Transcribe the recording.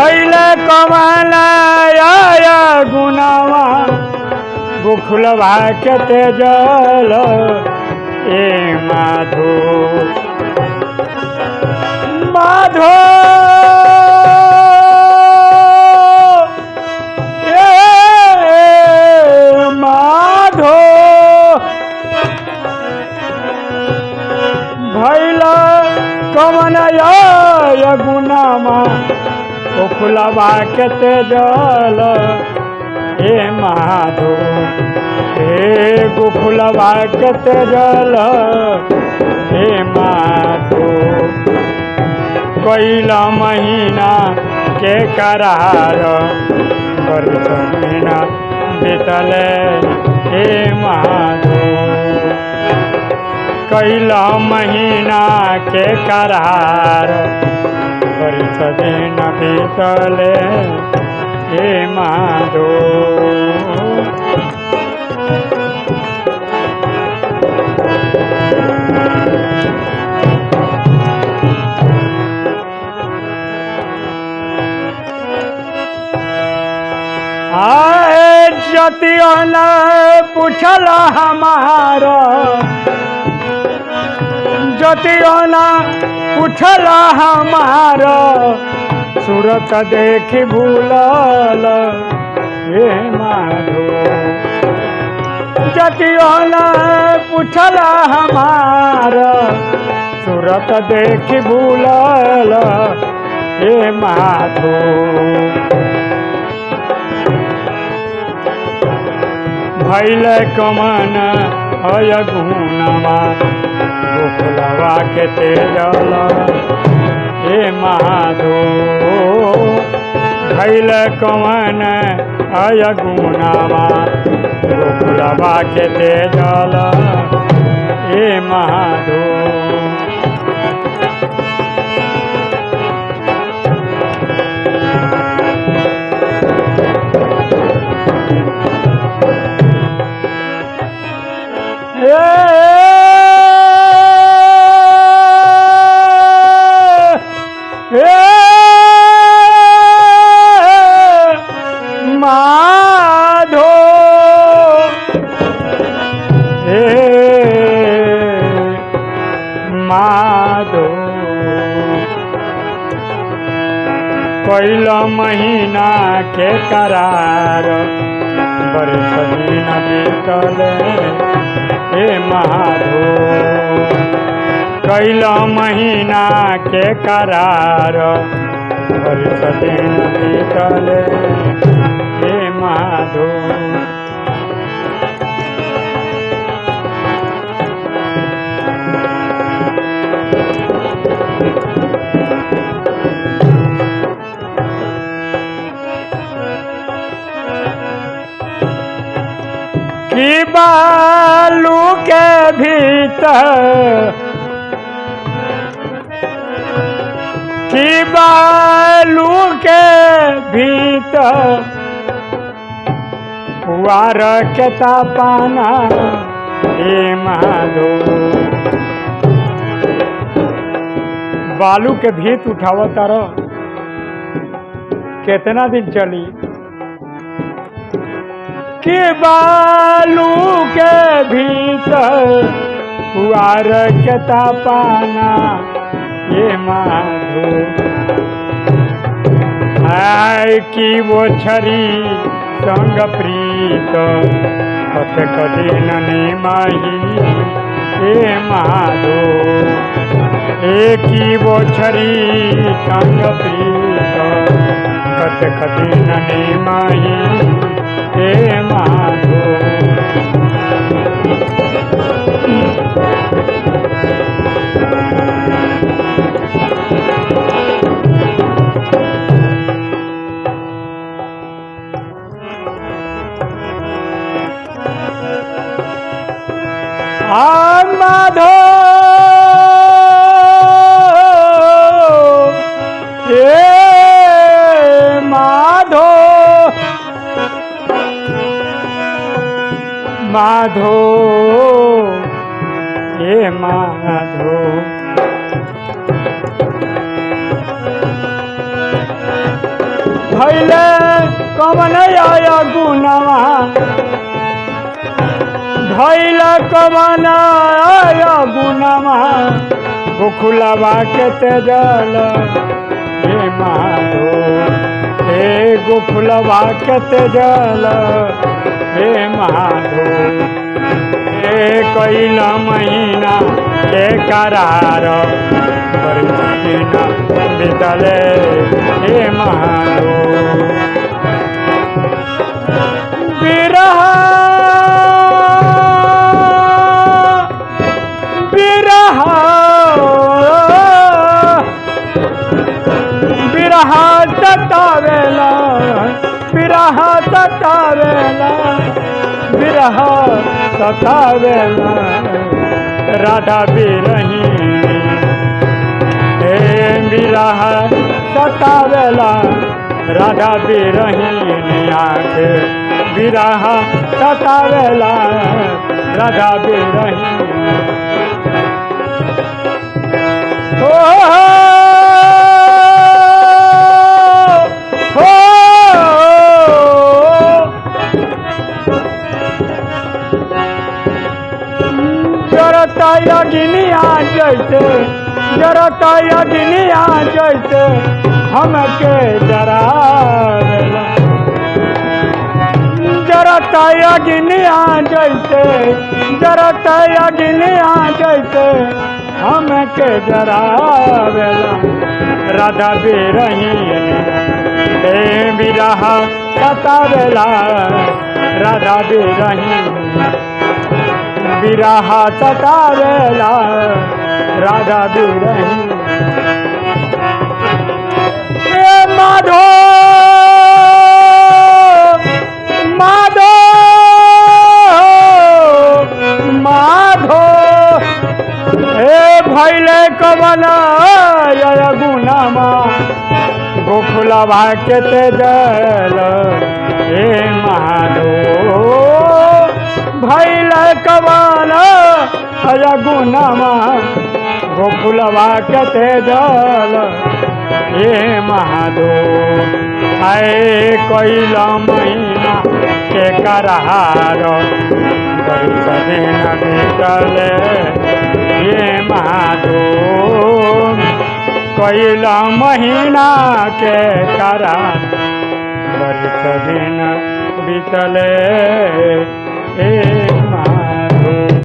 भैले कमलाय गुनावा बुखुलवा के तेजल ए माधो। माधो। भैला कमनय गुनामा बुखुलवा के तेजल हे माधो हे गुखुलवा के तेजल हे माधो कैला महीना के करार महीना बीतले। हे माधो कैला महीना के करार दिन बीतले हे माधो। आए जतियो न पूछल हमार जतियो न पूछल हमार। सूरत देख भूलल, हे माधो जतियो न पूछल हमार। सूरत देख भूलल, हे माधो भैल कमन अय गोखलवा के तेजल। हे माधो भैल कवन अय गुणवा गोखलवा के तेजल। हे माधो कैल महीना के करार। बरस दिन बीतल हे महाधो कैल महीना के करार। बरस दिन बीतल हे माधो बालू के भीतर की बालू के भीतर पुआर के तापाना हे माधो। बालू के भीत उठाव तार कितना दिन चली? के बालू के भीतर पुआर के तापाना ये माधो। आय की वो छरी संग प्रीत हत कदी ननी माही ए माधो। एकी वो छरी संग प्रीत हत कदी ननी माही ए माधो आ माधो भैले कमन आया गुनावा भैले कमन आया गुनावा गोखुलवा के तेजल हे माधो. हे गोखुलवा के तेजल हे माधो. कैल महीना के करार। बितले हे माधो बिरह बिरह। बिरह सतावेला। बिरह सतावेला। बिरह सतावे राधा बिरही हे बिरह सतावेला राधा बिरही आँख बिरह सतावेला राधा बिरही यगिनिया जैसे जरता यगिनिया जैसे हमके जरावेला जरता यगिनिया जैसे जरता यगिनिया जैसे हमके जरावेला राधा बेरही बिरह सतावेला राधा बेरही बिरह सतावेला, राधा बिरही माधो माधो माधो हे भैले कमल गुनामा गोकुलवा के तेजल हे माधो भैल अय गुनामा गोकुलवा के तेजल हे महादो आए कैल महीना के करहार। बैस दिन बीतल ये महादो कैल महीना के करा दिन बीतल ए मा